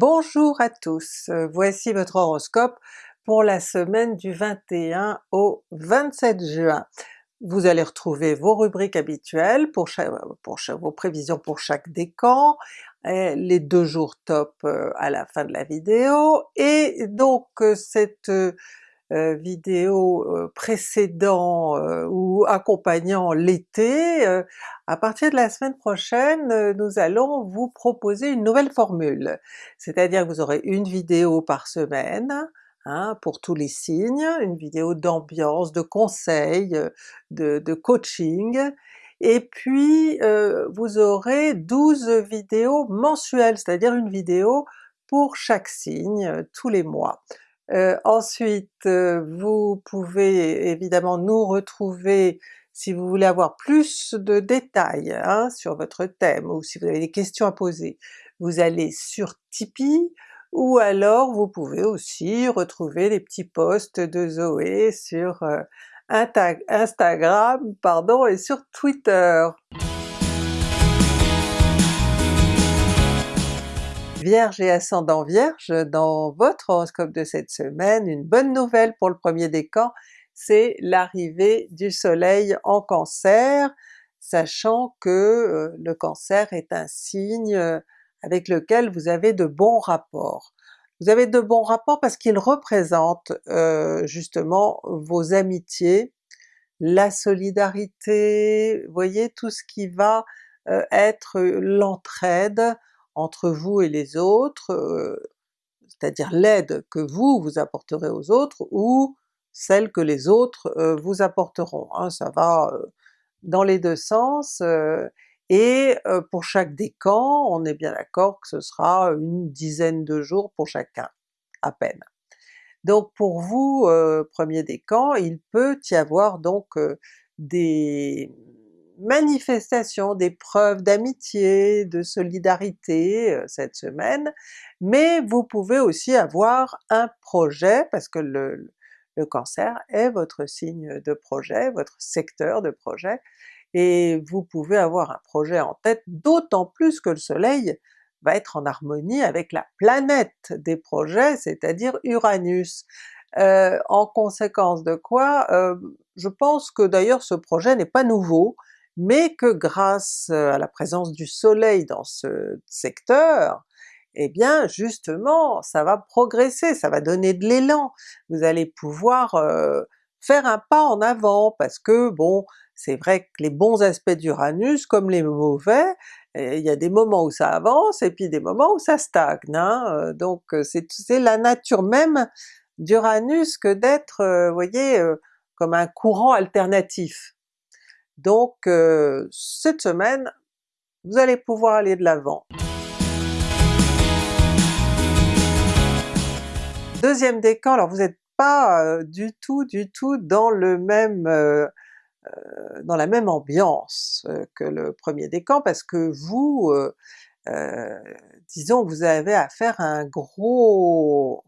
Bonjour à tous, euh, voici votre horoscope pour la semaine du 21 au 27 juin. Vous allez retrouver vos rubriques habituelles pour, vos prévisions pour chaque décan, les deux jours top euh, à la fin de la vidéo, et donc euh, cette euh, vidéo euh, précédant euh, ou accompagnant l'été, à partir de la semaine prochaine nous allons vous proposer une nouvelle formule. C'est-à-dire que vous aurez une vidéo par semaine, Hein, pour tous les signes, une vidéo d'ambiance, de conseils, de, de coaching, et puis euh, vous aurez 12 vidéos mensuelles, c'est-à-dire une vidéo pour chaque signe tous les mois. Euh, ensuite, euh, vous pouvez évidemment nous retrouver si vous voulez avoir plus de détails hein, sur votre thème ou si vous avez des questions à poser. Vous allez sur Tipeee, ou alors vous pouvez aussi retrouver les petits posts de Zoé sur euh, Instagram pardon, et sur Twitter. Vierge et ascendant Vierge, dans votre horoscope de cette semaine, une bonne nouvelle pour le premier décan, c'est l'arrivée du soleil en Cancer, sachant que euh, le Cancer est un signe euh, avec lequel vous avez de bons rapports. Vous avez de bons rapports parce qu'il représente euh, justement vos amitiés, la solidarité, voyez tout ce qui va être l'entraide, entre vous et les autres, c'est-à-dire l'aide que vous vous apporterez aux autres ou celle que les autres vous apporteront. Hein, ça va dans les deux sens, et pour chaque décan, on est bien d'accord que ce sera une dizaine de jours pour chacun, à peine. Donc pour vous, premier décan, il peut y avoir donc des, manifestation, des preuves d'amitié, de solidarité euh, cette semaine, mais vous pouvez aussi avoir un projet, parce que le, Cancer est votre signe de projet, votre secteur de projet, et vous pouvez avoir un projet en tête, d'autant plus que le soleil va être en harmonie avec la planète des projets, c'est-à-dire Uranus. Euh, en conséquence de quoi, euh, je pense que d'ailleurs ce projet n'est pas nouveau, mais que grâce euh, à la présence du soleil dans ce secteur, eh bien justement ça va progresser, ça va donner de l'élan, vous allez pouvoir euh, faire un pas en avant, parce que bon, c'est vrai que les bons aspects d'Uranus, comme les mauvais, eh, il y a des moments où ça avance et puis des moments où ça stagne, hein, euh, donc c'est la nature même d'Uranus que d'être, vous voyez, comme un courant alternatif. Donc euh, cette semaine, vous allez pouvoir aller de l'avant. Deuxième décan, alors vous n'êtes pas euh, du tout, du tout dans le même euh, dans la même ambiance que le premier décan, parce que vous, disons vous avez à faire un gros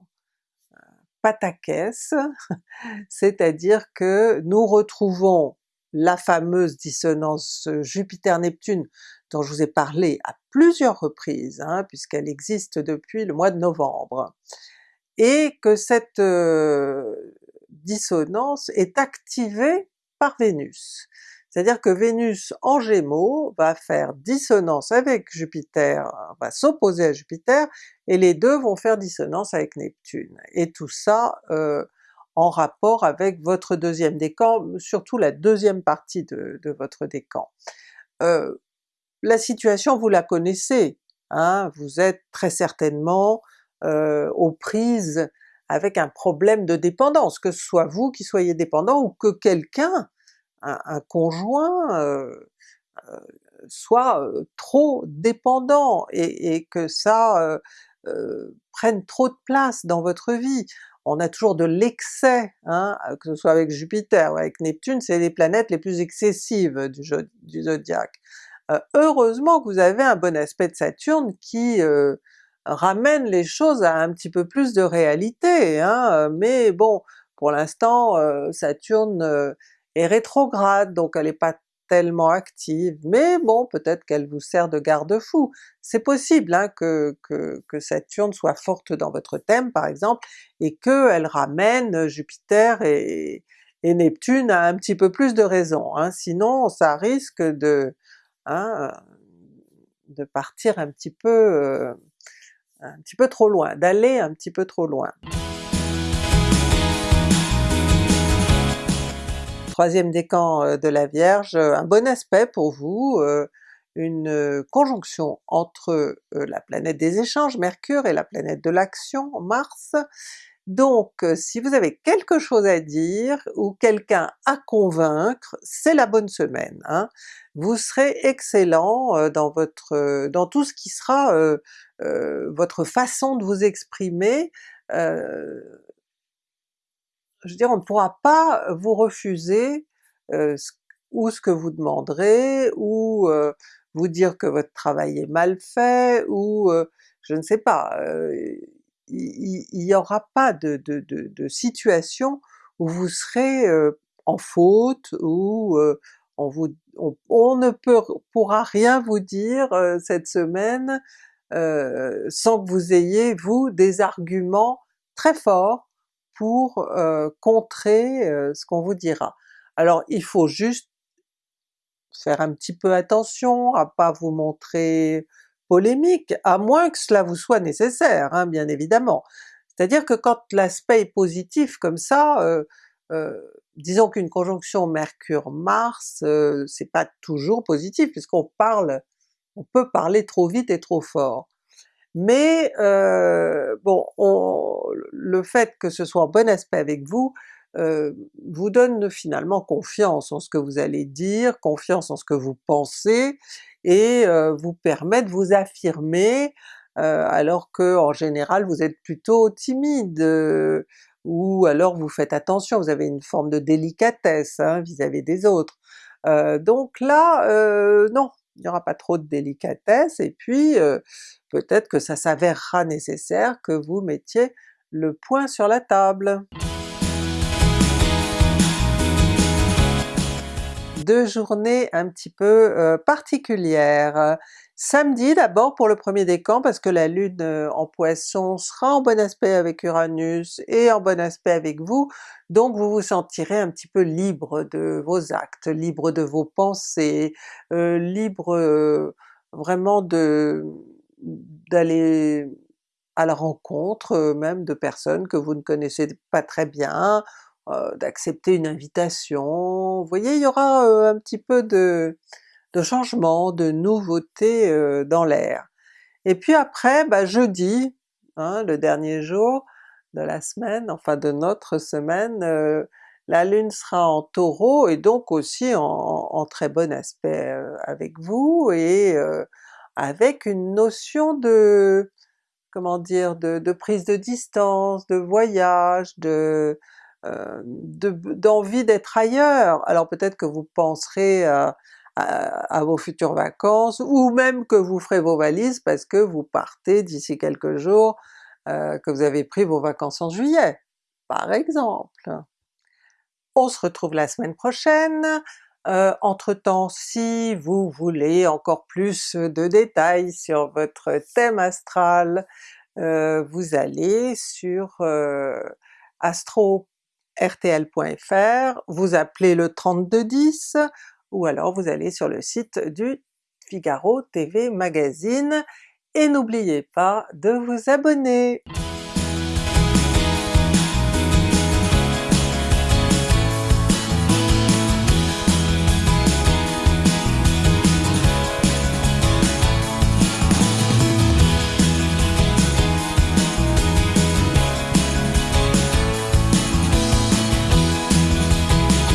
pataquès, c'est-à-dire que nous retrouvons la fameuse dissonance Jupiter-Neptune dont je vous ai parlé à plusieurs reprises, hein, puisqu'elle existe depuis le mois de novembre, et que cette euh, dissonance est activée par Vénus. C'est-à-dire que Vénus en Gémeaux va faire dissonance avec Jupiter, va s'opposer à Jupiter, et les deux vont faire dissonance avec Neptune. Et tout ça euh, en rapport avec votre deuxième décan, surtout la deuxième partie de, votre décan. Euh, la situation vous la connaissez, hein, vous êtes très certainement euh, aux prises avec un problème de dépendance, que ce soit vous qui soyez dépendant ou que quelqu'un, un, conjoint, euh, soit trop dépendant et, et que ça prenne trop de place dans votre vie on a toujours de l'excès, hein, que ce soit avec Jupiter ou avec Neptune, c'est les planètes les plus excessives du, zodiaque. Euh, heureusement que vous avez un bon aspect de Saturne qui euh, ramène les choses à un petit peu plus de réalité, hein, mais bon, pour l'instant euh, Saturne est rétrograde, donc elle n'est pas tellement active, mais bon peut-être qu'elle vous sert de garde-fou. C'est possible hein, que, que, que, Saturne soit forte dans votre thème par exemple, et qu'elle ramène Jupiter et, Neptune à un petit peu plus de raison, hein. sinon ça risque de, hein, de partir un petit peu euh, un petit peu trop loin, d'aller un petit peu trop loin. Troisième décan euh, de la Vierge, euh, un bon aspect pour vous, euh, une conjonction entre la planète des échanges, Mercure, et la planète de l'action, Mars. Donc si vous avez quelque chose à dire ou quelqu'un à convaincre, c'est la bonne semaine. Hein. Vous serez excellent dans votre dans tout ce qui sera votre façon de vous exprimer, je veux dire on ne pourra pas vous refuser euh, ou ce que vous demanderez, ou euh, vous dire que votre travail est mal fait, ou euh, je ne sais pas, il n'y aura pas de, de, de, de, situation où vous serez en faute, ou on, vous, on, on, ne peut, pourra rien vous dire cette semaine sans que vous ayez vous des arguments très forts pour euh, contrer euh, ce qu'on vous dira. Alors il faut juste faire un petit peu attention à pas vous montrer polémique, à moins que cela vous soit nécessaire, hein, bien évidemment. C'est-à-dire que quand l'aspect est positif comme ça, euh, euh disons qu'une conjonction Mercure-Mars, c'est pas toujours positif puisqu'on parle, on peut parler trop vite et trop fort mais euh, bon, le fait que ce soit en bon aspect avec vous, euh, vous donne finalement confiance en ce que vous allez dire, confiance en ce que vous pensez, et euh, vous permet de vous affirmer, euh, alors que en général vous êtes plutôt timide, euh, ou alors vous faites attention, vous avez une forme de délicatesse hein, vis-à-vis -vis des autres. donc là, non, il n'y aura pas trop de délicatesse, et puis peut-être que ça s'avérera nécessaire que vous mettiez le point sur la table. Deux journées un petit peu euh, particulières. Samedi d'abord pour le premier décan parce que la Lune euh, en Poisson sera en bon aspect avec Uranus et en bon aspect avec vous, donc vous vous sentirez un petit peu libre de vos actes, libre de vos pensées, euh, libre vraiment de d'aller à la rencontre même de personnes que vous ne connaissez pas très bien, euh, d'accepter une invitation, vous voyez il y aura euh, un petit peu de, changement, de nouveauté dans l'air. Et puis après, bah, jeudi, hein, le dernier jour de la semaine, enfin de notre semaine, la Lune sera en Taureau et donc aussi en, très bon aspect avec vous, et avec une notion de comment dire, de prise de distance, de voyage, de euh, d'envie d'être ailleurs. Alors peut-être que vous penserez à, à, vos futures vacances, ou même que vous ferez vos valises parce que vous partez d'ici quelques jours, euh, que vous avez pris vos vacances en juillet, par exemple. On se retrouve la semaine prochaine, euh, entre-temps, si vous voulez encore plus de détails sur votre thème astral, euh, vous allez sur euh, astro-rtl.fr, vous appelez le 3210, ou alors vous allez sur le site du Figaro TV Magazine, et n'oubliez pas de vous abonner!